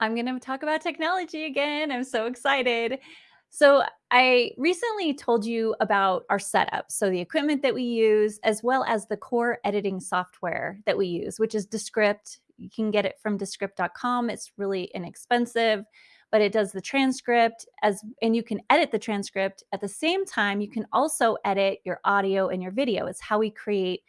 I'm going to talk about technology again. I'm so excited. So, I recently told you about our setup. So, the equipment that we use, as well as the core editing software that we use, which is Descript. You can get it from descript.com. It's really inexpensive, but it does the transcript as and you can edit the transcript at the same time. You can also edit your audio and your video. It's how we create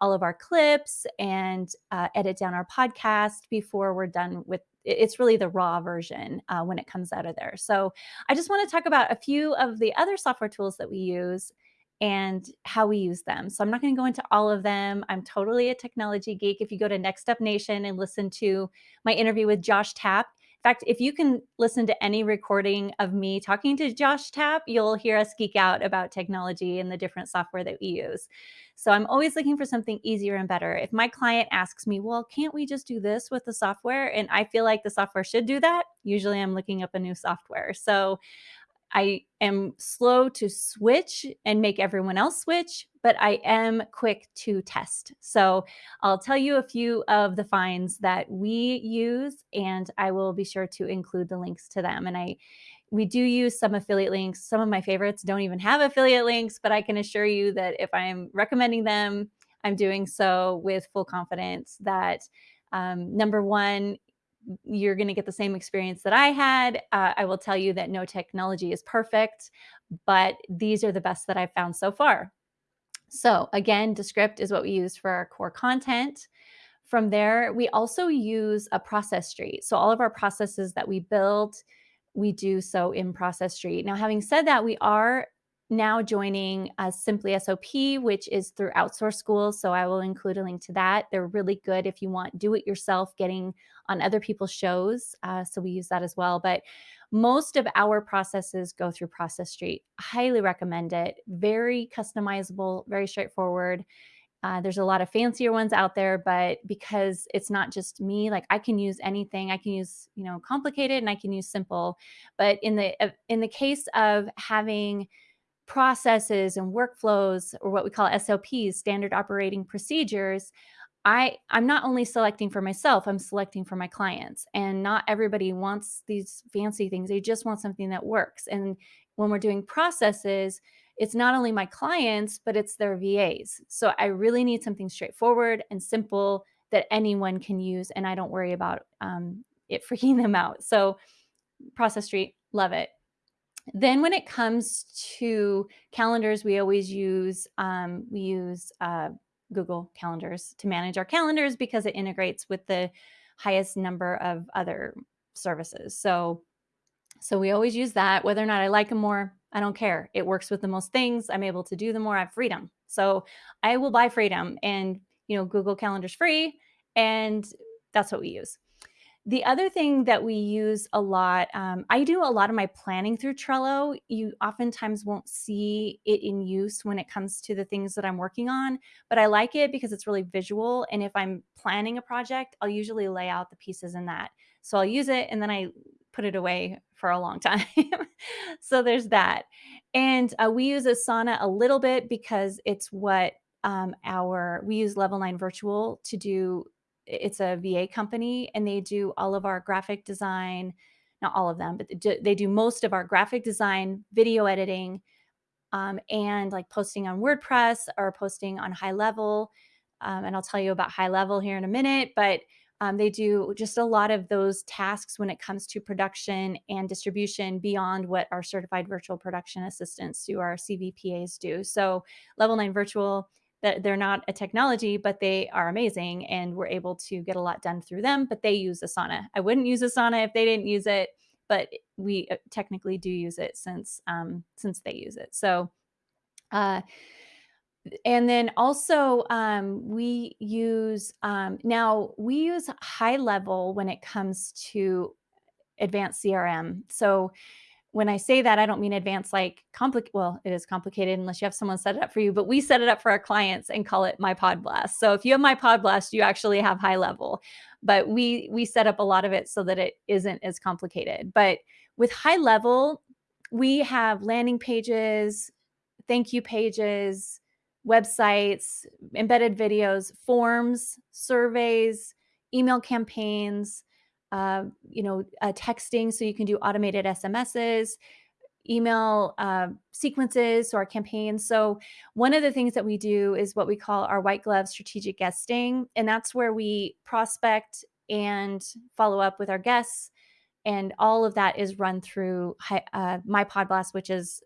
all of our clips and uh, edit down our podcast before we're done with it's really the raw version uh, when it comes out of there. So I just want to talk about a few of the other software tools that we use and how we use them. So I'm not going to go into all of them. I'm totally a technology geek. If you go to Next Up Nation and listen to my interview with Josh Tapp, in fact, if you can listen to any recording of me talking to Josh Tapp, you'll hear us geek out about technology and the different software that we use. So I'm always looking for something easier and better. If my client asks me, well, can't we just do this with the software? And I feel like the software should do that, usually I'm looking up a new software. So I am slow to switch and make everyone else switch, but I am quick to test. So I'll tell you a few of the finds that we use, and I will be sure to include the links to them. And I we do use some affiliate links. Some of my favorites don't even have affiliate links, but I can assure you that if I'm recommending them, I'm doing so with full confidence that um, number one, you're going to get the same experience that I had. Uh, I will tell you that no technology is perfect, but these are the best that I've found so far. So again, Descript is what we use for our core content. From there, we also use a Process Street. So all of our processes that we build, we do so in Process Street. Now, having said that, we are now joining uh, Simply SOP, which is through Outsource Schools. So I will include a link to that. They're really good if you want do it yourself, getting on other people's shows. Uh, so we use that as well. But most of our processes go through Process Street. Highly recommend it. Very customizable, very straightforward. Uh, there's a lot of fancier ones out there, but because it's not just me, like I can use anything. I can use, you know, complicated and I can use simple. But in the uh, in the case of having processes and workflows or what we call SOPs, standard operating procedures, I I'm not only selecting for myself, I'm selecting for my clients. And not everybody wants these fancy things. They just want something that works. And when we're doing processes, it's not only my clients, but it's their VAs. So I really need something straightforward and simple that anyone can use, and I don't worry about um, it freaking them out. So Process Street, love it. Then when it comes to calendars, we always use um, we use uh, Google Calendars to manage our calendars because it integrates with the highest number of other services. So so we always use that. Whether or not I like them more, I don't care. It works with the most things. I'm able to do the more. I have freedom. So I will buy freedom, and you know Google Calendar's free, and that's what we use. The other thing that we use a lot, um, I do a lot of my planning through Trello. You oftentimes won't see it in use when it comes to the things that I'm working on, but I like it because it's really visual. And if I'm planning a project, I'll usually lay out the pieces in that. So I'll use it and then I put it away for a long time. so there's that. And uh, we use Asana a little bit because it's what um, our, we use Level 9 Virtual to do it's a VA company and they do all of our graphic design, not all of them, but they do most of our graphic design, video editing, um, and like posting on WordPress or posting on HighLevel. Um, and I'll tell you about HighLevel here in a minute, but um, they do just a lot of those tasks when it comes to production and distribution beyond what our certified virtual production assistants do, our CVPAs do. So, Level 9 Virtual that they're not a technology, but they are amazing and we're able to get a lot done through them. But they use Asana. I wouldn't use Asana if they didn't use it, but we uh, technically do use it since um, since they use it. So, uh, and then also um, we use um, now we use HighLevel when it comes to advanced CRM. So when I say that, I don't mean advanced like complicated. Well, it is complicated unless you have someone set it up for you, but we set it up for our clients and call it My Pod Blast. So if you have My Pod Blast, you actually have HighLevel, but we we set up a lot of it so that it isn't as complicated. But with HighLevel, we have landing pages, thank you pages, websites, embedded videos, forms, surveys, email campaigns, uh, you know, uh, texting so you can do automated SMSs, email uh, sequences, or campaigns. So, one of the things that we do is what we call our white glove strategic guesting. And that's where we prospect and follow up with our guests. And all of that is run through uh, my Podblast, which is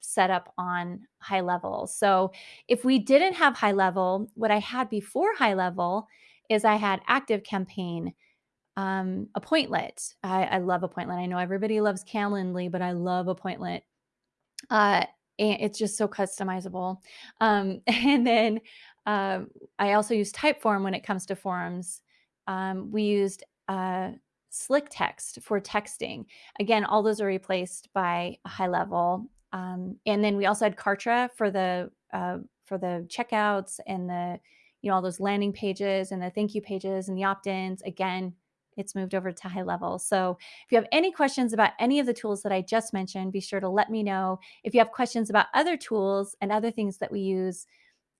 set up on HighLevel. So, if we didn't have HighLevel, what I had before HighLevel is I had ActiveCampaign um, Appointlet. I, I love Appointlet. I know everybody loves Calendly, but I love Appointlet. Uh, and it's just so customizable. Um, and then um, I also use Typeform when it comes to forums. Um, we used uh, SlickText for texting. Again, all those are replaced by a HighLevel. Um, and then we also had Kartra for the uh, for the checkouts and the you know all those landing pages and the thank you pages and the opt-ins. Again, it's moved over to HighLevel. So if you have any questions about any of the tools that I just mentioned, be sure to let me know. If you have questions about other tools and other things that we use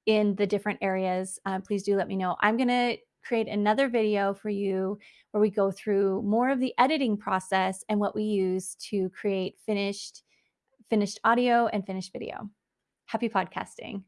in the different areas, uh, please do let me know. I'm going to create another video for you where we go through more of the editing process and what we use to create finished finished audio and finished video. Happy podcasting.